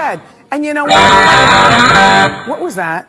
said. And you know what? What was that?